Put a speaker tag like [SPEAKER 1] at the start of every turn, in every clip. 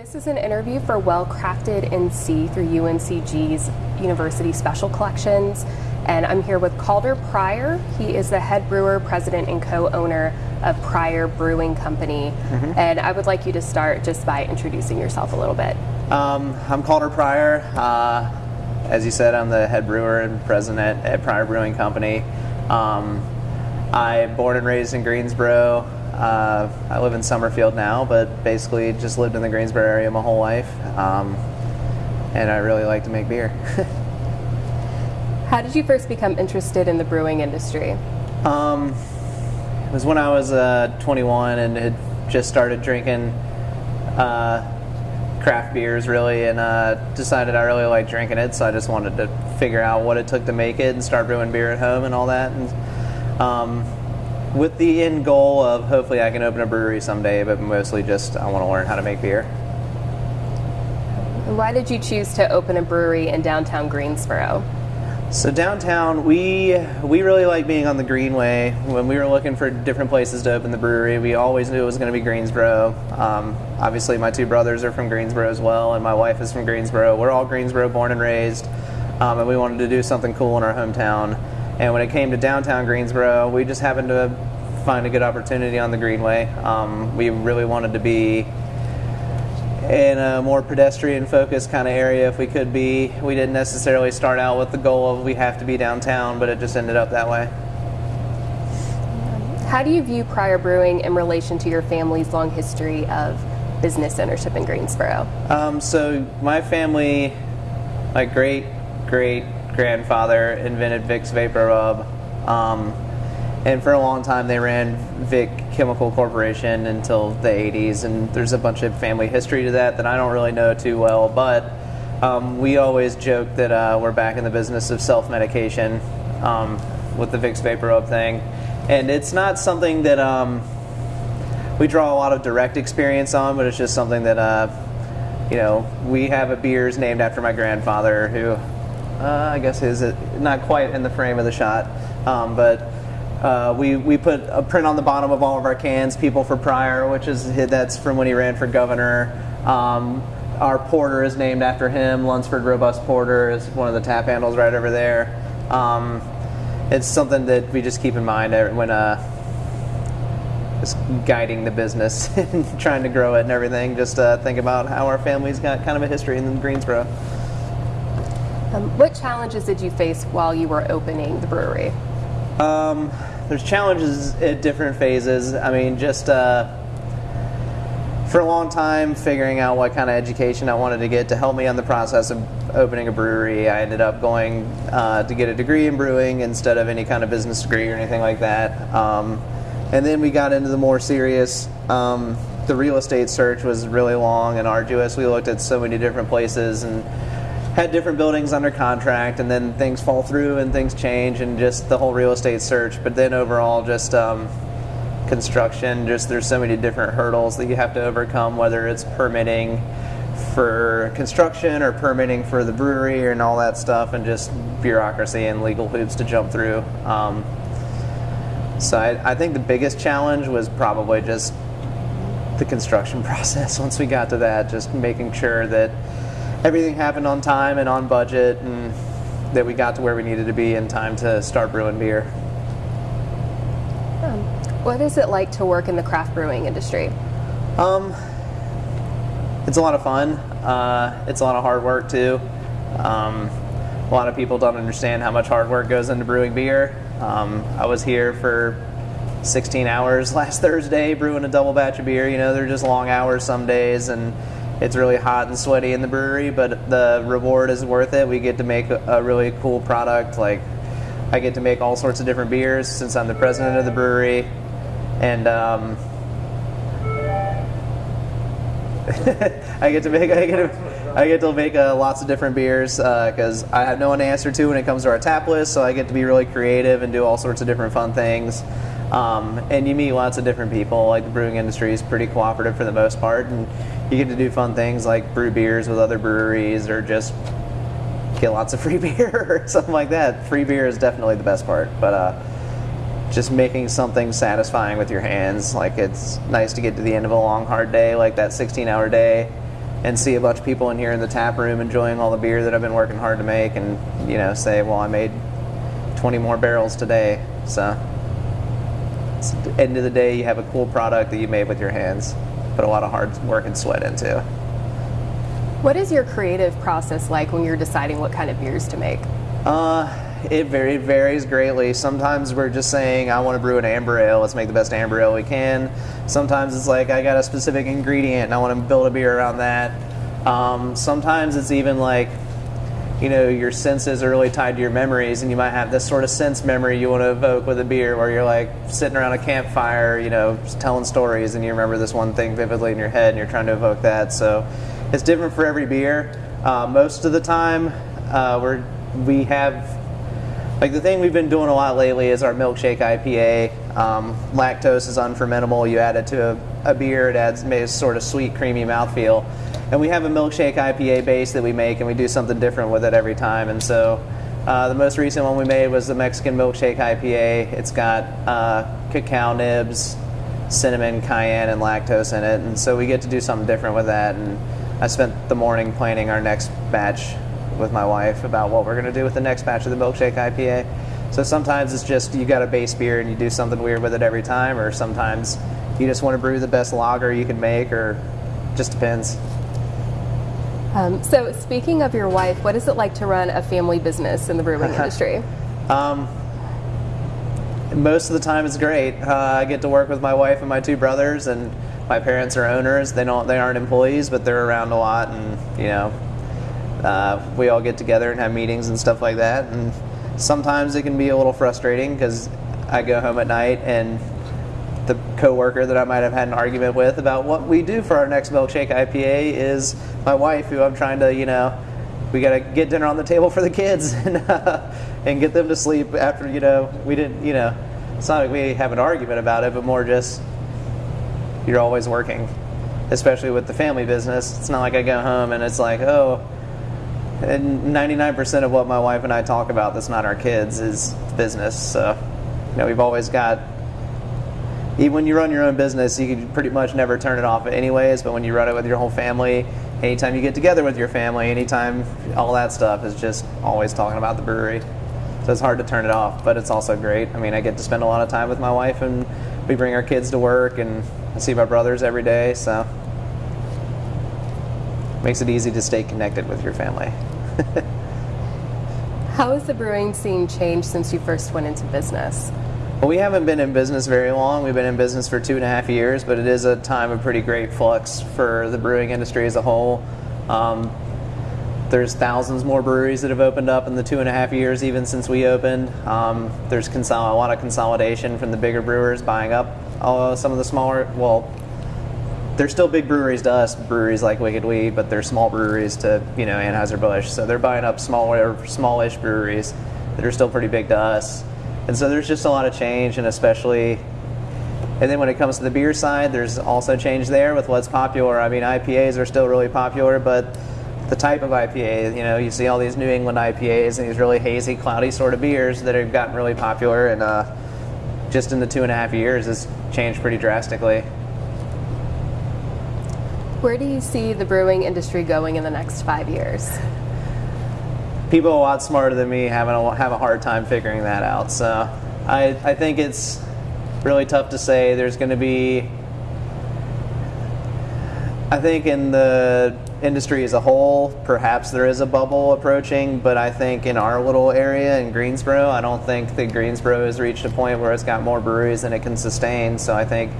[SPEAKER 1] This is an interview for Well Crafted NC through UNCG's University Special Collections. And I'm here with Calder Preyer. He is the head brewer, president, and co owner of Preyer Brewing Company. Mm-hmm. And I would like you to start just by introducing yourself a little bit.
[SPEAKER 2] Um, I'm Calder Preyer. Uh, as you said, I'm the head brewer and president at Preyer Brewing Company. Um, I'm born and raised in Greensboro. Uh, I live in Summerfield now, but basically just lived in the Greensboro area my whole life. Um, and I really like to make beer.
[SPEAKER 1] How did you first become interested in the brewing industry?
[SPEAKER 2] Um, it was when I was uh, 21 and had just started drinking uh, craft beers, really, and uh, decided I really liked drinking it. So I just wanted to figure out what it took to make it and start brewing beer at home and all that. And um, with the end goal of hopefully I can open a brewery someday, but mostly just I want to learn how to make beer.
[SPEAKER 1] Why did you choose to open a brewery in downtown Greensboro?
[SPEAKER 2] So downtown, we we really like being on the Greenway. When we were looking for different places to open the brewery, we always knew it was going to be Greensboro. Um, obviously, my two brothers are from Greensboro as well, and my wife is from Greensboro. We're all Greensboro born and raised, um, and we wanted to do something cool in our hometown. And when it came to downtown Greensboro, we just happened to find a good opportunity on the Greenway. Um, we really wanted to be in a more pedestrian focused kind of area if we could be. We didn't necessarily start out with the goal of we have to be downtown, but it just ended up that way.
[SPEAKER 1] How do you view Preyer Brewing in relation to your family's long history of business ownership in Greensboro?
[SPEAKER 2] Um, so my family, my great great grandfather invented Vicks VapoRub. Um, and for a long time they ran Vick Chemical Corporation until the 80s, and there's a bunch of family history to that that I don't really know too well, but um, we always joke that uh, we're back in the business of self-medication um, with the Vicks VapoRub thing, and it's not something that um, we draw a lot of direct experience on, but it's just something that uh, you know we have a beers named after my grandfather who uh, I guess is not quite in the frame of the shot, um, but uh, we, we put a print on the bottom of all of our cans, People for Preyer, which is that's from when he ran for governor. Um, our porter is named after him. Lunsford Robust Porter is one of the tap handles right over there. Um, it's something that we just keep in mind when uh, just guiding the business and trying to grow it and everything. Just uh, think about how our family's got kind of a history in Greensboro.
[SPEAKER 1] Um, what challenges did you face while you were opening the brewery?
[SPEAKER 2] Um, there's challenges at different phases. I mean, just uh, for a long time, figuring out what kind of education I wanted to get to help me on the process of opening a brewery. I ended up going uh, to get a degree in brewing instead of any kind of business degree or anything like that. Um, and then we got into the more serious. Um, the real estate search was really long and arduous. We looked at so many different places and had different buildings under contract, and then things fall through and things change, and just the whole real estate search. But then overall, just um, construction. Just there's so many different hurdles that you have to overcome, whether it's permitting for construction or permitting for the brewery and all that stuff, and just bureaucracy and legal hoops to jump through. Um, so I, I think the biggest challenge was probably just the construction process. Once we got to that, just making sure that everything happened on time and on budget, and that we got to where we needed to be in time to start brewing beer.
[SPEAKER 1] Um, what is it like to work in the craft brewing industry?
[SPEAKER 2] Um, it's a lot of fun. Uh, it's a lot of hard work too. Um, a lot of people don't understand how much hard work goes into brewing beer. Um, I was here for 16 hours last Thursday brewing a double batch of beer. You know, they're just long hours some days, and it's really hot and sweaty in the brewery, but the reward is worth it. We get to make a, really cool product. Like I get to make all sorts of different beers since I'm the president of the brewery, and um, I get to make I get to, I get to make uh, lots of different beers because uh, I have no one to answer to when it comes to our tap list. So I get to be really creative and do all sorts of different fun things. Um, and you meet lots of different people. Like the brewing industry is pretty cooperative for the most part, and you get to do fun things like brew beers with other breweries or just get lots of free beer or something like that. Free beer is definitely the best part, but uh, just making something satisfying with your hands. Like it's nice to get to the end of a long, hard day, like that 16 hour day, and see a bunch of people in here in the tap room enjoying all the beer that I've been working hard to make, and you know, say, well, I made 20 more barrels today. So, end of the day, you have a cool product that you made with your hands, put a lot of hard work and sweat into.
[SPEAKER 1] What is your creative process like when you're deciding what kind of beers to make?
[SPEAKER 2] Uh, it, very, it varies greatly. Sometimes we're just saying, I want to brew an amber ale. Let's make the best amber ale we can. Sometimes it's like, I got a specific ingredient and I want to build a beer around that. Um, sometimes it's even like, you know, your senses are really tied to your memories, and you might have this sort of sense memory you want to evoke with a beer where you're like sitting around a campfire, you know, telling stories, and you remember this one thing vividly in your head, and you're trying to evoke that. So it's different for every beer. Uh, most of the time, uh, we're, we have like the thing we've been doing a lot lately is our milkshake IPA. Um, lactose is unfermentable. You add it to a, a beer, it adds a sort of sweet, creamy mouthfeel. And we have a milkshake IPA base that we make, and we do something different with it every time. And so uh, the most recent one we made was the Mexican milkshake IPA. It's got uh, cacao nibs, cinnamon, cayenne, and lactose in it. And so we get to do something different with that. And I spent the morning planning our next batch with my wife about what we're going to do with the next batch of the milkshake IPA. So sometimes it's just you got a base beer and you do something weird with it every time, or sometimes you just want to brew the best lager you can make, or just depends.
[SPEAKER 1] Um, so, speaking of your wife, what is it like to run a family business in the brewing industry?
[SPEAKER 2] Um, most of the time, it's great. Uh, I get to work with my wife and my two brothers, and my parents are owners. They don't, they aren't employees, but they're around a lot, and you know, uh, we all get together and have meetings and stuff like that. And sometimes it can be a little frustrating because I go home at night and the coworker that I might have had an argument with about what we do for our next milkshake IPA is my wife, who I'm trying to, you know, we got to get dinner on the table for the kids and uh, and get them to sleep after, you know, we didn't, you know, it's not like we have an argument about it, but more just you're always working, especially with the family business. It's not like I go home and it's like, oh, and 99% of what my wife and I talk about that's not our kids is business. So, you know, we've always got, even when you run your own business, you can pretty much never turn it off anyways, but when you run it with your whole family, anytime you get together with your family, anytime all that stuff is just always talking about the brewery. So it's hard to turn it off, but it's also great. I mean, I get to spend a lot of time with my wife and we bring our kids to work and I see my brothers every day, so makes it easy to stay connected with your family.
[SPEAKER 1] How has the brewing scene changed since you first went into business?
[SPEAKER 2] Well, we haven't been in business very long. We've been in business for two and a half years, but it is a time of pretty great flux for the brewing industry as a whole. Um, there's thousands more breweries that have opened up in the two and a half years, even since we opened. Um, there's a lot of consolidation from the bigger brewers buying up uh, some of the smaller, well, they're still big breweries to us, breweries like Wicked Weed, but they're small breweries to you know Anheuser Busch. So they're buying up smaller, smallish breweries that are still pretty big to us. And so there's just a lot of change, and especially, and then when it comes to the beer side, there's also change there with what's popular. I mean, IPAs are still really popular, but the type of IPA, you know, you see all these New England IPAs and these really hazy, cloudy sort of beers that have gotten really popular, and uh, just in the two and a half years, has changed pretty drastically.
[SPEAKER 1] Where do you see the brewing industry going in the next five years?
[SPEAKER 2] People a lot smarter than me having a, have a hard time figuring that out. So I, I think it's really tough to say. There's going to be, I think in the industry as a whole, perhaps there is a bubble approaching, but I think in our little area in Greensboro, I don't think that Greensboro has reached a point where it's got more breweries than it can sustain. So I think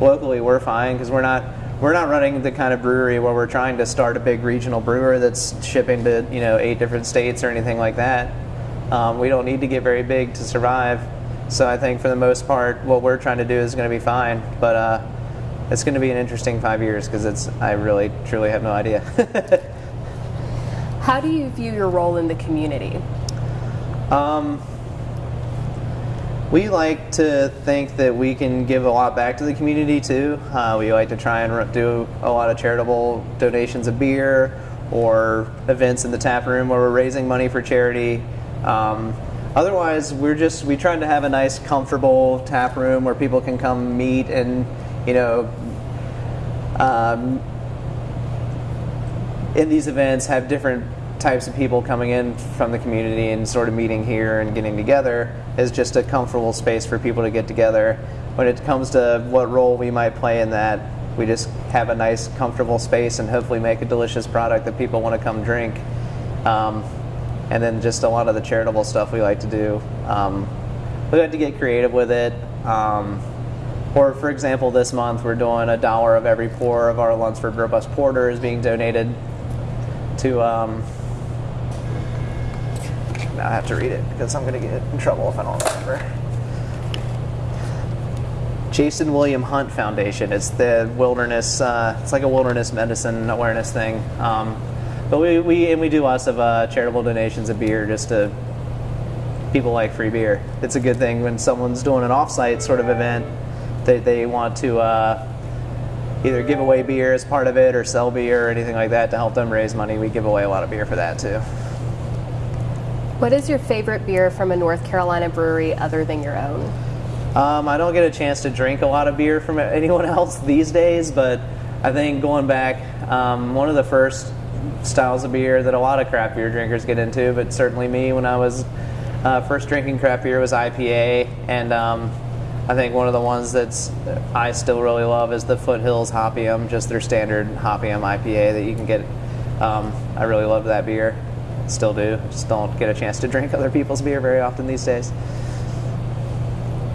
[SPEAKER 2] locally we're fine because we're not we're not running the kind of brewery where we're trying to start a big regional brewer that's shipping to you know eight different states or anything like that. Um, we don't need to get very big to survive. So I think for the most part, what we're trying to do is going to be fine. But uh, it's going to be an interesting five years because it's I really truly have no idea.
[SPEAKER 1] How do you view your role in the community?
[SPEAKER 2] Um, we like to think that we can give a lot back to the community too. Uh, we like to try and do a lot of charitable donations of beer or events in the tap room where we're raising money for charity. Um, otherwise, we're just we try to have a nice, comfortable tap room where people can come meet and you know um, in these events have different types of people coming in from the community and sort of meeting here and getting together is just a comfortable space for people to get together. When it comes to what role we might play in that, we just have a nice, comfortable space and hopefully make a delicious product that people want to come drink. Um, and then just a lot of the charitable stuff we like to do. Um, we like to get creative with it. Um, or, for example, this month we're doing a dollar of every pour of our Lunsford Robust Porter is being donated to. Um, now I have to read it because I'm going to get in trouble if I don't remember. Jason William Hunt Foundation. It's the wilderness. Uh, it's like a wilderness medicine awareness thing. Um, but we, we and we do lots of uh, charitable donations of beer just to people like free beer. It's a good thing when someone's doing an offsite sort of event. They, they want to uh, either give away beer as part of it or sell beer or anything like that to help them raise money. We give away a lot of beer for that too.
[SPEAKER 1] What is your favorite beer from a North Carolina brewery other than your own?
[SPEAKER 2] Um, I don't get a chance to drink a lot of beer from anyone else these days, but I think going back, um, one of the first styles of beer that a lot of craft beer drinkers get into, but certainly me when I was uh, first drinking craft beer was IPA, and um, I think one of the ones that's I still really love is the Foothills Hopium, just their standard Hopium IPA that you can get. Um, I really love that beer, still do. Just don't get a chance to drink other people's beer very often these days.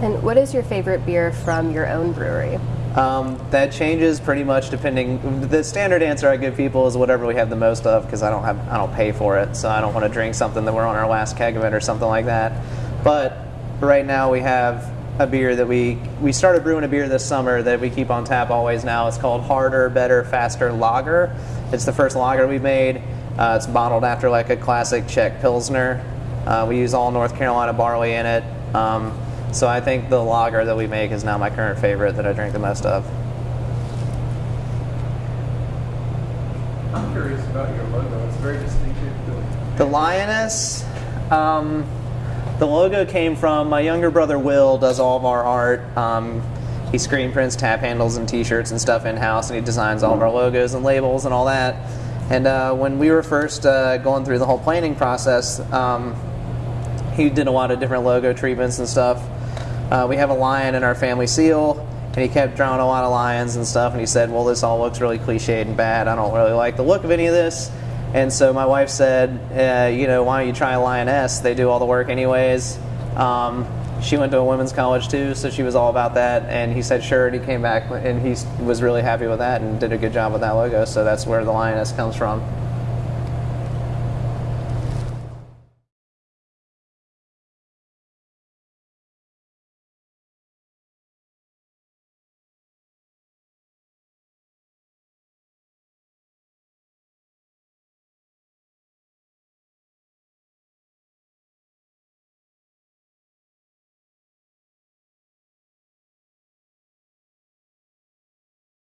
[SPEAKER 1] And what is your favorite beer from your own brewery?
[SPEAKER 2] Um, that changes pretty much depending. The standard answer I give people is whatever we have the most of because I don't have I don't pay for it, so I don't want to drink something that we're on our last keg of it or something like that. But right now we have a beer that we we started brewing a beer this summer that we keep on tap always now. It's called Harder, Better, Faster Lager. It's the first lager we've made. Uh, it's bottled after like a classic Czech Pilsner. Uh, we use all North Carolina barley in it. Um, so I think the lager that we make is now my current favorite that I drink the most of.
[SPEAKER 3] I'm curious about your logo. It's very distinctive.
[SPEAKER 2] The lioness. Um, the logo came from my younger brother Will. Does all of our art. Um, he screen prints tap handles and T-shirts and stuff in house, and he designs all of our logos and labels and all that. And uh, when we were first uh, going through the whole planning process, um, he did a lot of different logo treatments and stuff. Uh, we have a lion in our family seal, and he kept drawing a lot of lions and stuff. And he said, "Well, this all looks really cliched and bad. I don't really like the look of any of this." And so my wife said, uh, "You know, why don't you try a lioness? They do all the work anyways." Um, she went to a women's college too, so she was all about that. And he said, "Sure." And he came back, and he was really happy with that, and did a good job with that logo. So that's where the lioness comes from.